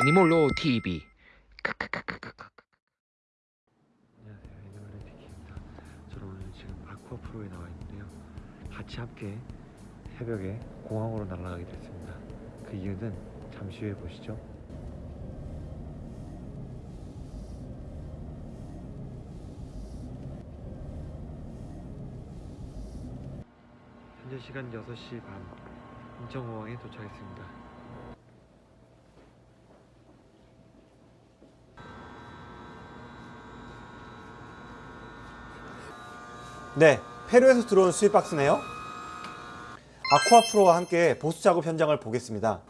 애니몰로 TV 안녕하세요. 애니멀의 티키입니다. 저는 오늘 지금 아쿠아 프로에 나와 있는데요. 같이 함께 새벽에 공항으로 날아가게 됐습니다. 그 이유는 잠시 후에 보시죠. 현재 시간 6시 반. 인천공항에 도착했습니다 네, 페루에서 들어온 수입 박스네요. 아쿠아 프로와 함께 보수 작업 현장을 보겠습니다.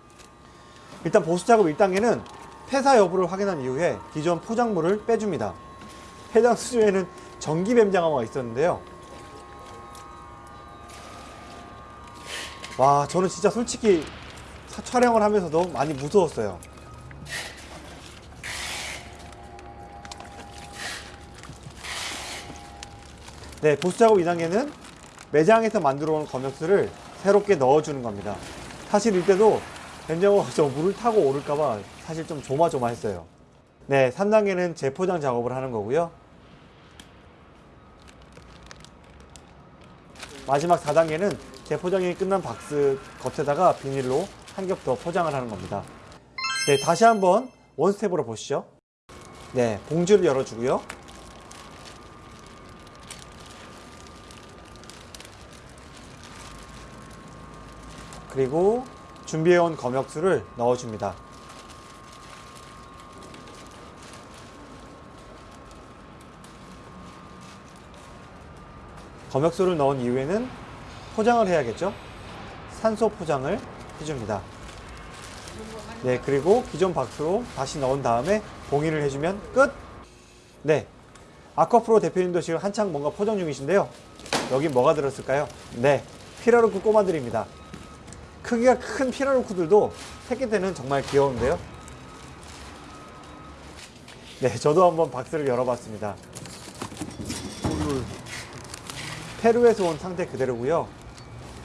일단 보수 작업 1단계는 폐사 여부를 확인한 이후에 기존 포장물을 빼줍니다. 해당 수조에는 전기 뱀장어가 있었는데요. 와, 저는 진짜 솔직히 사- 촬영을 하면서도 많이 무서웠어요. 네, 보수 작업 2단계는 매장에서 만들어 온 검역수를 새롭게 넣어주는 겁니다. 사실 이때도 뱀장어가 저 물을 타고 오를까봐 사실 좀 조마조마했어요. 네, 3단계는 재포장 작업을 하는 거고요. 마지막 4단계는 재포장이 끝난 박스 겉에다가 비닐로 한 겹 더 포장을 하는 겁니다. 네, 다시 한번 원스텝으로 보시죠. 네, 봉지를 열어주고요. 그리고 준비해온 검역수를 넣어줍니다. 검역수를 넣은 이후에는 포장을 해야겠죠? 산소 포장을 해줍니다. 네, 그리고 기존 박스로 다시 넣은 다음에 봉인을 해주면 끝! 네, 아쿠아프로 대표님도 지금 한창 뭔가 포장 중이신데요. 여기 뭐가 들었을까요? 네, 피라루크 꼬마들입니다. 크기가 큰 피라루크들도 새끼 때는 정말 귀여운데요. 네, 저도 한번 박스를 열어봤습니다. 페루에서 온 상태 그대로고요.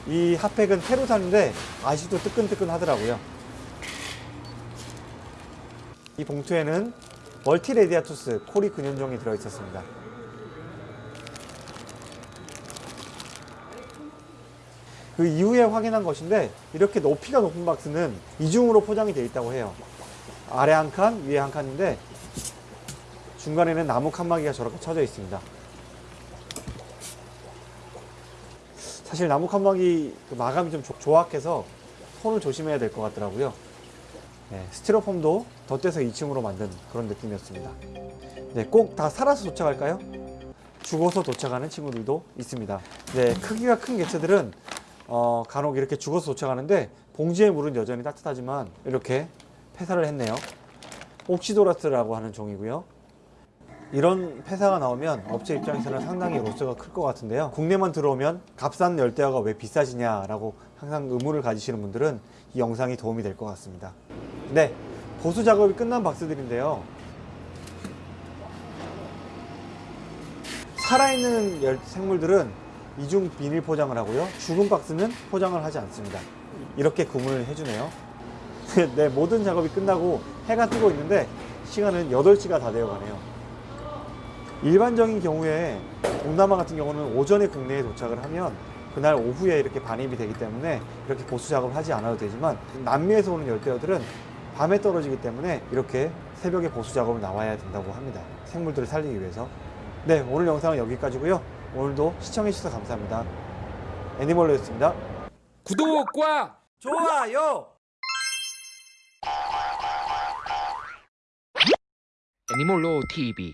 이 핫팩은 페루산인데 아직도 뜨끈뜨끈 하더라고요. 이 봉투에는 멀티레디아투스 코리 근연종이 들어있었습니다. 그 이후에 확인한 것인데 이렇게 높이가 높은 박스는 이중으로 포장이 되어 있다고 해요. 아래 한 칸, 위에 한 칸인데 중간에는 나무 칸막이가 저렇게 쳐져 있습니다. 사실 나무 칸막이 그 마감이 좀 조- 조악해서 손을 조심해야 될 것 같더라고요. 네, 스티로폼도 덧대서 2층으로 만든 그런 느낌이었습니다. 네, 꼭 다 살아서 도착할까요? 죽어서 도착하는 친구들도 있습니다. 네, 크기가 큰 개체들은 어, 간혹 이렇게 죽어서 도착하는데 봉지의 물은 여전히 따뜻하지만 이렇게 폐사를 했네요. 옥시도라스라고 하는 종이고요. 이런 폐사가 나오면 업체 입장에서는 상당히 로스가 클 것 같은데요. 국내만 들어오면 값싼 열대어가 왜 비싸지냐라고 항상 의문을 가지시는 분들은 이 영상이 도움이 될 것 같습니다. 네, 보수 작업이 끝난 박스들인데요. 살아있는 열- 생물들은 이중 비닐 포장을 하고요. 죽은 박스는 포장을 하지 않습니다. 이렇게 구분을 해주네요. 네, 모든 작업이 끝나고 해가 뜨고 있는데 시간은 8시가 다 되어 가네요. 일반적인 경우에 동남아 같은 경우는 오전에 국내에 도착을 하면 그날 오후에 이렇게 반입이 되기 때문에 이렇게 보수 작업을 하지 않아도 되지만 남미에서 오는 열대어들은 밤에 떨어지기 때문에 이렇게 새벽에 보수 작업을 나와야 된다고 합니다. 생물들을 살리기 위해서. 네, 오늘 영상은 여기까지고요. 오늘도 시청해주셔서 감사합니다. 애니멀로였습니다. 구독과 좋아요! 애니몰로 TV